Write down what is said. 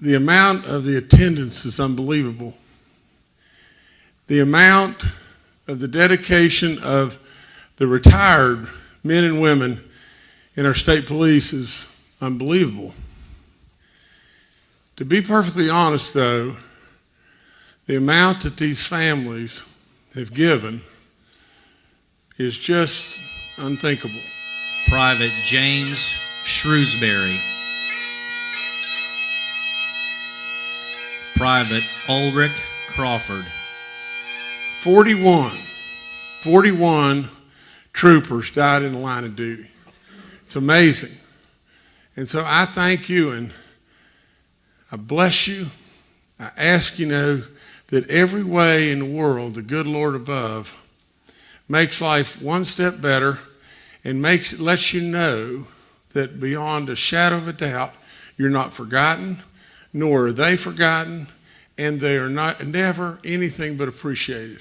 the amount of the attendance is unbelievable. The amount of the dedication of the retired men and women in our state police is unbelievable. To be perfectly honest, though, the amount that these families have given is just unthinkable. Private James Shrewsbury. Private Ulrich Crawford. 41, 41 troopers died in the line of duty. It's amazing. And so I thank you and I bless you. I ask you know that every way in the world, the good Lord above makes life one step better and makes lets you know that beyond a shadow of a doubt, you're not forgotten, nor are they forgotten, and they are not never anything but appreciated.